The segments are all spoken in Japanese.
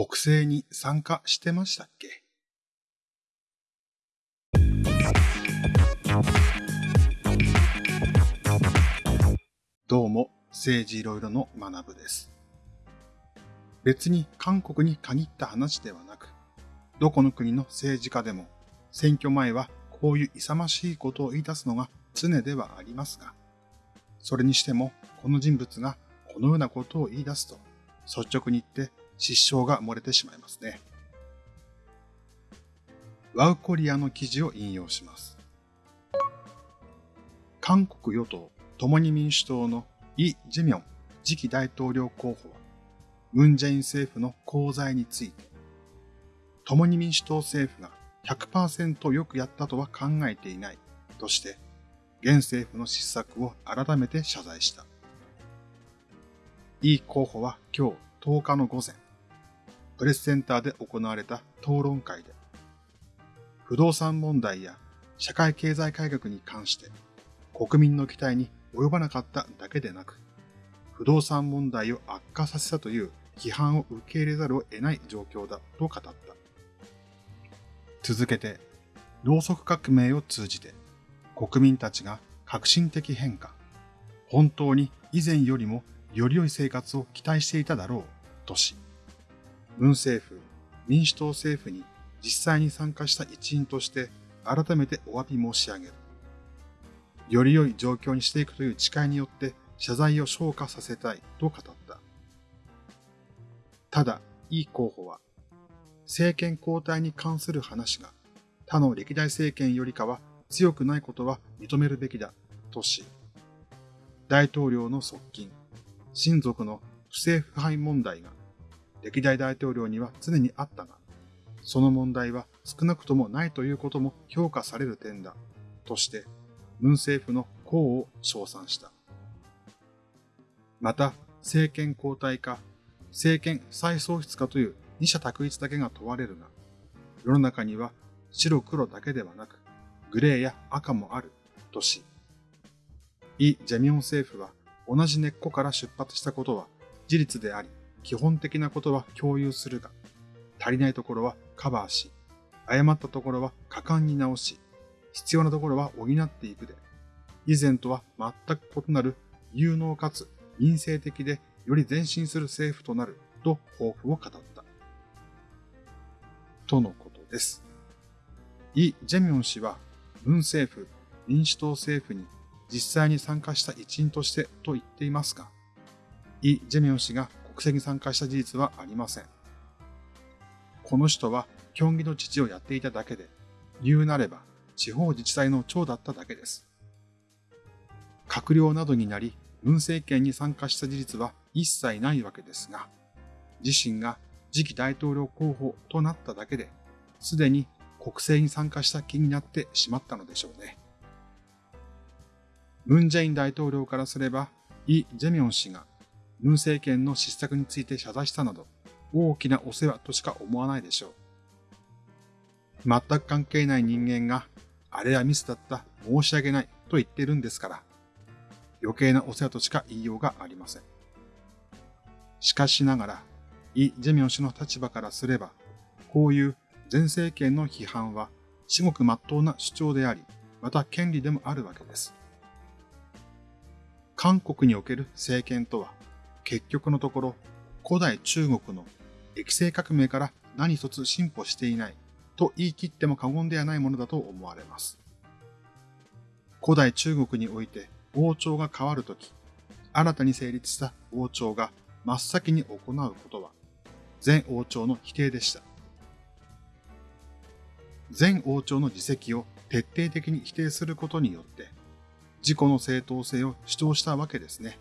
国政に参加してましたっけ？どうも、政治いろいろの学部です。別に韓国に限った話ではなく、どこの国の政治家でも選挙前はこういう勇ましいことを言い出すのが常ではありますが、それにしてもこの人物がこのようなことを言い出すと率直に言って失笑が漏れてしまいますね。ワウコリアの記事を引用します。韓国与党共に民主党のイ・ジェミョン次期大統領候補は、ムン・ジェイン政府の功罪について、共に民主党政府が100%よくやったとは考えていないとして、現政府の失策を改めて謝罪した。イ候補は今日10日の午前、プレスセンターで行われた討論会で、不動産問題や社会経済改革に関して国民の期待に及ばなかっただけでなく、不動産問題を悪化させたという批判を受け入れざるを得ない状況だと語った。続けて、ろうそく革命を通じて国民たちが革新的変化、本当に以前よりもより良い生活を期待していただろうとし、文政府、民主党政府に実際に参加した一員として改めてお詫び申し上げる。より良い状況にしていくという誓いによって謝罪を昇華させたいと語った。ただ、イ候補は、政権交代に関する話が他の歴代政権よりかは強くないことは認めるべきだとし、大統領の側近、親族の不正腐敗問題が歴代大統領には常にあったが、その問題は少なくともないということも評価される点だ、として、文政府の功を称賛した。また、政権交代か、政権再創出かという二者択一だけが問われるが、世の中には白黒だけではなく、グレーや赤もある、とし、イ・ジェミョン政府は同じ根っこから出発したことは事実であり、基本的なことは共有するが、足りないところはカバーし、誤ったところは果敢に直し、必要なところは補っていくで、以前とは全く異なる有能かつ民生的でより前進する政府となると抱負を語った。とのことです。イ・ジェミョン氏は、文政府、民主党政府に実際に参加した一員としてと言っていますが、イ・ジェミョン氏が国政に参加した事実はありません。この人は競技の父をやっていただけで、言うなれば地方自治体の長だっただけです。閣僚などになり、文政権に参加した事実は一切ないわけですが、自身が次期大統領候補となっただけで、すでに国政に参加した気になってしまったのでしょうね。ムン・ジェイン大統領からすれば、イ・ジェミョン氏が文政権の失策について謝罪したなど、大きなお世話としか思わないでしょう。全く関係ない人間が、あれはミスだった、申し訳ないと言ってるんですから、余計なお世話としか言いようがありません。しかしながら、イ・ジェミョン氏の立場からすれば、こういう前政権の批判は至極真っ当な主張であり、また権利でもあるわけです。韓国における政権とは、結局のところ、古代中国の液性革命から何一つ進歩していないと言い切っても過言ではないものだと思われます。古代中国において王朝が変わるとき、新たに成立した王朝が真っ先に行うことは、前王朝の否定でした。前王朝の自責を徹底的に否定することによって、自己の正当性を主張したわけですね。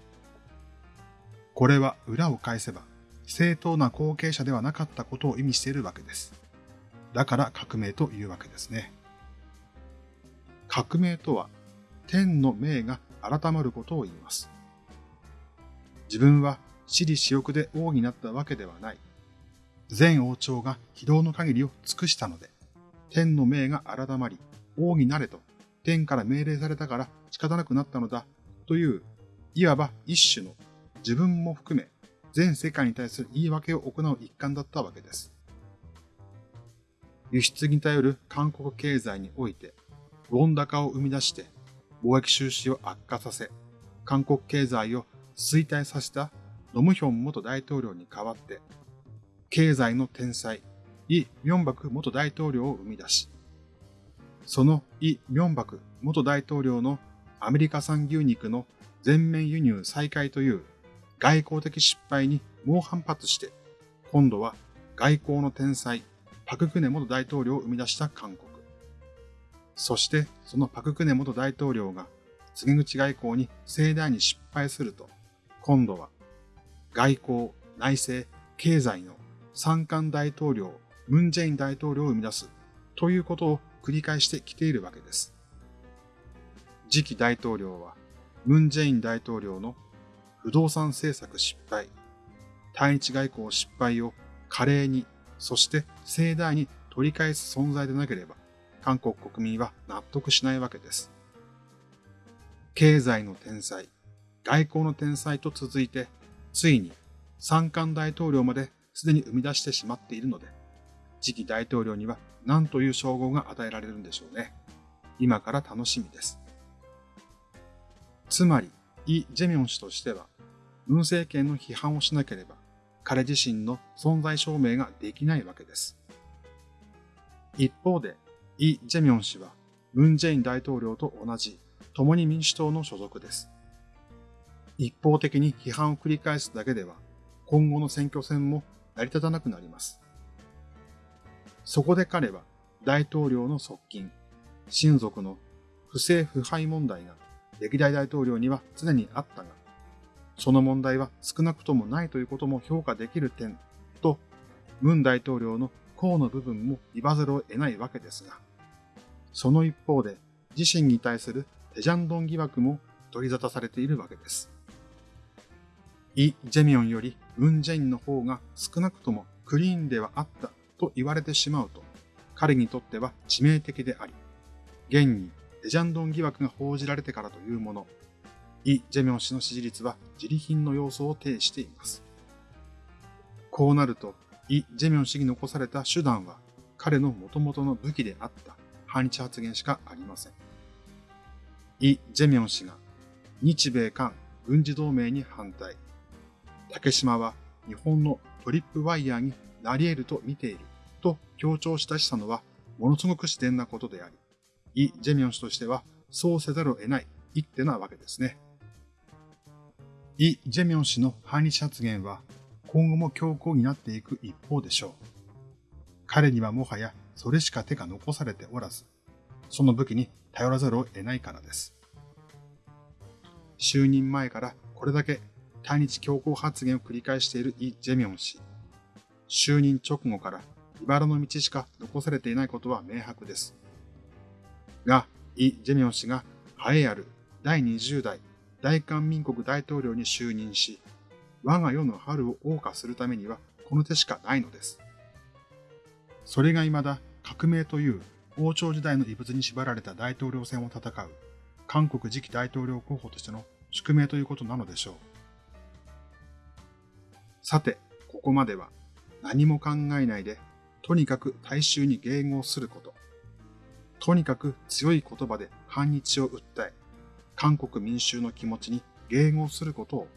これは裏を返せば、正当な後継者ではなかったことを意味しているわけです。だから革命というわけですね。革命とは、天の命が改まることを言います。自分は私利私欲で王になったわけではない。前王朝が非道の限りを尽くしたので、天の命が改まり、王になれと天から命令されたから仕方なくなったのだという、いわば一種の自分も含め全世界に対する言い訳を行う一環だったわけです。輸出に頼る韓国経済において、ウォン高を生み出して貿易収支を悪化させ、韓国経済を衰退させたノムヒョン元大統領に代わって、経済の天才、イ・ミョンバク元大統領を生み出し、そのイ・ミョンバク元大統領のアメリカ産牛肉の全面輸入再開という外交的失敗に猛反発して、今度は外交の天才、パククネ元大統領を生み出した韓国。そしてそのパククネ元大統領が告げ口外交に盛大に失敗すると、今度は外交、内政、経済の三冠大統領、ムン・ジェイン大統領を生み出すということを繰り返してきているわけです。次期大統領は、ムン・ジェイン大統領の不動産政策失敗、対日外交失敗を華麗に、そして盛大に取り返す存在でなければ、韓国国民は納得しないわけです。経済の天才、外交の天才と続いて、ついに三冠大統領まですでに生み出してしまっているので、次期大統領には何という称号が与えられるんでしょうね。今から楽しみです。つまり、イ・ジェミョン氏としては、文政権の批判をしなければ、彼自身の存在証明ができないわけです。一方で、イ・ジェミョン氏は、ムン・ジェイン大統領と同じ、共に民主党の所属です。一方的に批判を繰り返すだけでは、今後の選挙戦も成り立たなくなります。そこで彼は、大統領の側近、親族の不正腐敗問題が歴代大統領には常にあったが、その問題は少なくともないということも評価できる点と、ムン大統領の功の部分も言わざるを得ないわけですが、その一方で自身に対するテジャンドン疑惑も取り沙汰されているわけです。イ・ジェミョンよりムン・ジェインの方が少なくともクリーンではあったと言われてしまうと、彼にとっては致命的であり、現にデジャンドン疑惑が報じられてからというもの、イ・ジェミョン氏の支持率は自利品の要素を呈しています。こうなると、イ・ジェミョン氏に残された手段は、彼の元々の武器であった反日発言しかありません。イ・ジェミョン氏が日米韓軍事同盟に反対。竹島は日本のトリップワイヤーになり得ると見ていると強調したしたのはものすごく自然なことであり、イ・ジェミョン氏としてはそうせざるを得ない一手なわけですね。イ・ジェミョン氏の反日発言は今後も強硬になっていく一方でしょう。彼にはもはやそれしか手が残されておらず、その武器に頼らざるを得ないからです。就任前からこれだけ対日強硬発言を繰り返しているイ・ジェミョン氏。就任直後から茨の道しか残されていないことは明白です。が、イ・ジェミョン氏が栄えある第20代大韓民国大統領に就任し、我が世の春を謳歌するためにはこの手しかないのです。それが未だ革命という王朝時代の遺物に縛られた大統領選を戦う韓国次期大統領候補としての宿命ということなのでしょう。さて、ここまでは何も考えないで、とにかく大衆に迎合すること。とにかく強い言葉で反日を訴え、韓国民衆の気持ちに迎合することを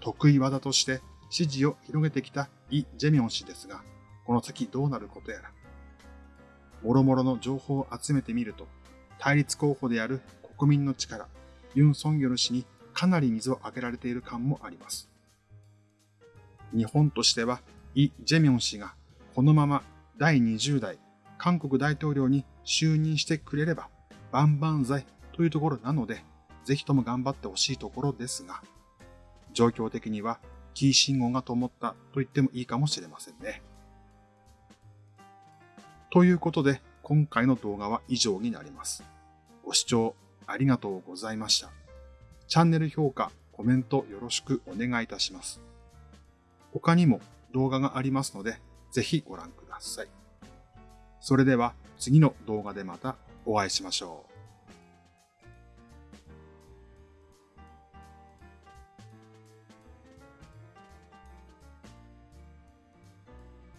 得意技として支持を広げてきたイ・ジェミョン氏ですが、この先どうなることやら。もろもろの情報を集めてみると、対立候補である国民の力、ユン・ソンギョル氏にかなり水をあげられている感もあります。日本としては、イ・ジェミョン氏がこのまま第20代韓国大統領に就任してくれれば万々歳というところなので、ぜひとも頑張ってほしいところですが、状況的にはキー信号が灯ったと言ってもいいかもしれませんね。ということで、今回の動画は以上になります。ご視聴ありがとうございました。チャンネル評価、コメントよろしくお願いいたします。他にも動画がありますので、ぜひご覧ください。それでは次の動画でまたお会いしましょう。